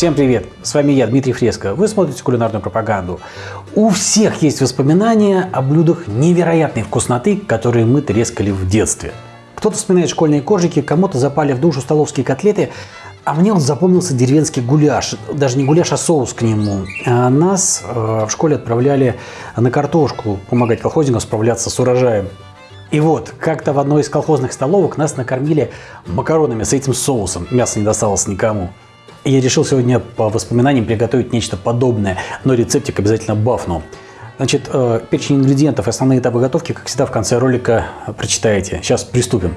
Всем привет! С вами я, Дмитрий Фреско. Вы смотрите кулинарную пропаганду. У всех есть воспоминания о блюдах невероятной вкусноты, которые мы трескали в детстве. Кто-то вспоминает школьные коржики, кому-то запали в душу столовские котлеты, а мне он запомнился деревенский гуляш. Даже не гуляш, а соус к нему. А нас э, в школе отправляли на картошку помогать колхозникам справляться с урожаем. И вот, как-то в одной из колхозных столовок нас накормили макаронами с этим соусом. Мясо не досталось никому. Я решил сегодня по воспоминаниям приготовить нечто подобное, но рецептик обязательно бафну. Значит, э, перечень ингредиентов и основные этапы готовки, как всегда, в конце ролика прочитаете. Сейчас приступим.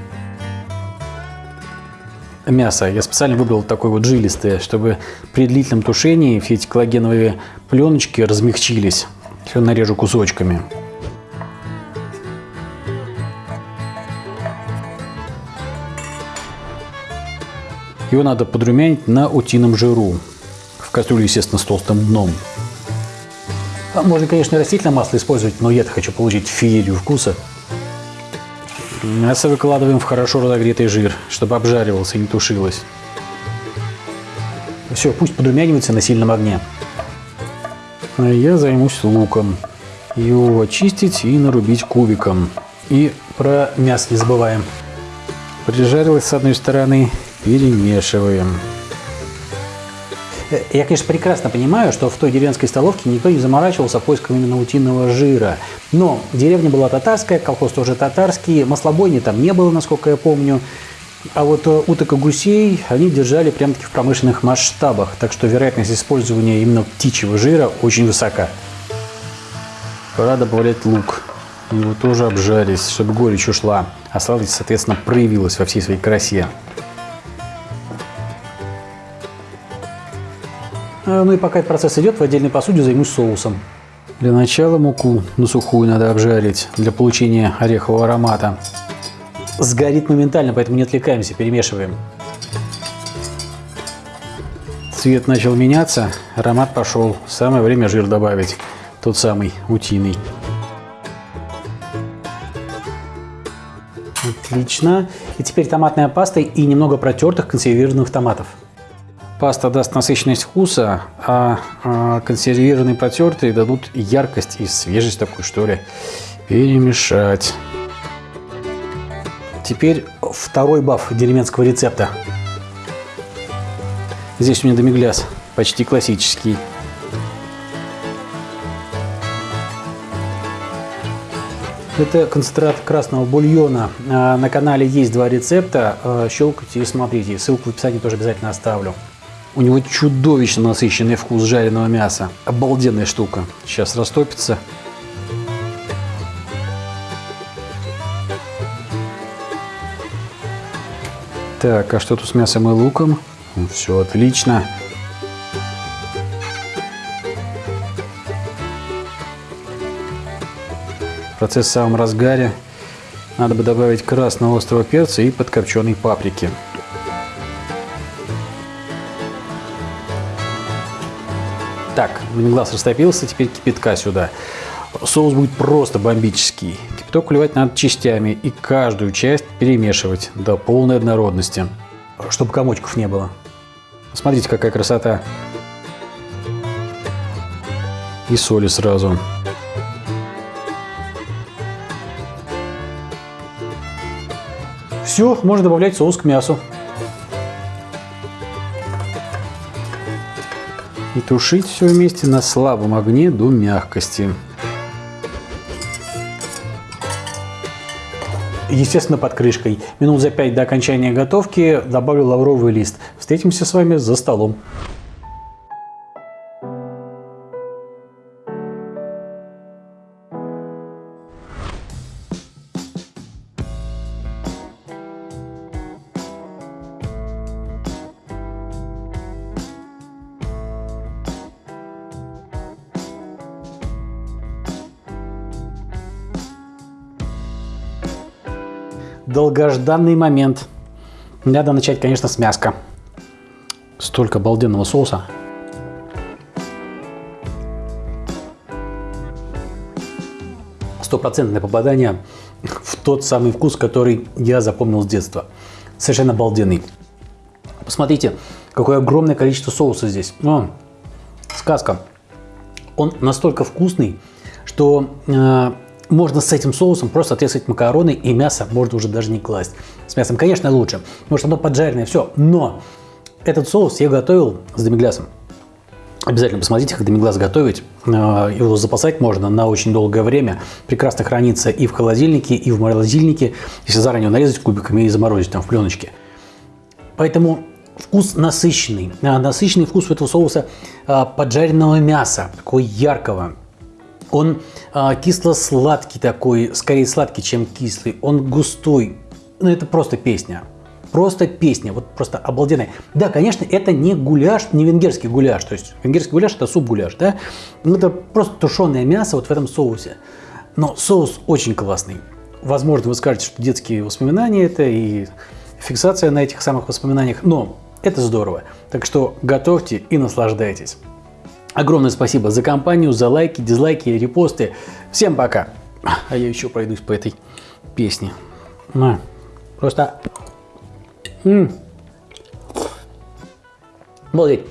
Мясо. Я специально выбрал такое вот жилистое, чтобы при длительном тушении все эти коллагеновые пленочки размягчились. Все нарежу кусочками. Его надо подрумянить на утином жиру. В кастрюле, естественно, с толстым дном. А можно, конечно, растительное масло использовать, но я хочу получить феерию вкуса. Мясо выкладываем в хорошо разогретый жир, чтобы обжаривался и не тушилось. Все, пусть подрумянивается на сильном огне. А я займусь луком. Его очистить и нарубить кубиком. И про мясо не забываем. Прижарилось с одной стороны, перемешиваем. Я, конечно, прекрасно понимаю, что в той деревенской столовке никто не заморачивался поиском именно утиного жира. Но деревня была татарская, колхоз тоже татарский, маслобойни там не было, насколько я помню. А вот э, уток и гусей они держали прям-таки в промышленных масштабах, так что вероятность использования именно птичьего жира очень высока. Пора добавлять лук. Его тоже обжарить, чтобы горечь ушла, а сладость, соответственно, проявилась во всей своей красе. Ну и пока этот процесс идет, в отдельной посуде займусь соусом. Для начала муку на сухую надо обжарить для получения орехового аромата. Сгорит моментально, поэтому не отвлекаемся, перемешиваем. Цвет начал меняться, аромат пошел. Самое время жир добавить, тот самый утиный. Отлично. И теперь томатная паста и немного протертых консервированных томатов. Паста даст насыщенность вкуса, а, а консервированные протертые дадут яркость и свежесть такую, что ли. Перемешать. Теперь второй баф деревенского рецепта. Здесь у меня домигляс, почти классический. Это концентрат красного бульона. А, на канале есть два рецепта. А, щелкайте и смотрите. Ссылку в описании тоже обязательно оставлю. У него чудовищно насыщенный вкус жареного мяса. Обалденная штука. Сейчас растопится. Так, а что тут с мясом и луком? Все отлично. Процесс в самом разгаре. Надо бы добавить красного острого перца и подкопченой паприки. Так, глаз растопился, теперь кипятка сюда. Соус будет просто бомбический. Кипяток вливать надо частями и каждую часть перемешивать до полной однородности, чтобы комочков не было. Смотрите, какая красота. И соли сразу. Все, можно добавлять соус к мясу. И тушить все вместе на слабом огне до мягкости. Естественно, под крышкой. Минут за 5 до окончания готовки добавлю лавровый лист. Встретимся с вами за столом. Долгожданный момент. Надо начать, конечно, с мяска. Столько обалденного соуса. Стопроцентное попадание в тот самый вкус, который я запомнил с детства. Совершенно обалденный. Посмотрите, какое огромное количество соуса здесь. О, сказка. Он настолько вкусный, что э, можно с этим соусом просто отрезать макароны и мясо можно уже даже не класть. С мясом, конечно, лучше, потому что оно поджаренное, все. Но этот соус я готовил с демиглясом. Обязательно посмотрите, как демиглас готовить. Э, его запасать можно на очень долгое время. Прекрасно хранится и в холодильнике, и в морозильнике, если заранее нарезать кубиками и заморозить там в пленочке. Поэтому вкус насыщенный. Э, насыщенный вкус у этого соуса э, поджаренного мяса, такого яркого. Он кисло-сладкий такой, скорее сладкий, чем кислый. Он густой. Ну, это просто песня. Просто песня, вот просто обалденная. Да, конечно, это не гуляш, не венгерский гуляш. То есть венгерский гуляш это суп-гуляш, да? Ну, это просто тушеное мясо вот в этом соусе. Но соус очень классный. Возможно, вы скажете, что детские воспоминания это и фиксация на этих самых воспоминаниях, но это здорово. Так что готовьте и наслаждайтесь. Огромное спасибо за компанию, за лайки, дизлайки, репосты. Всем пока. А я еще пройдусь по этой песне. Просто М. Обалдеть.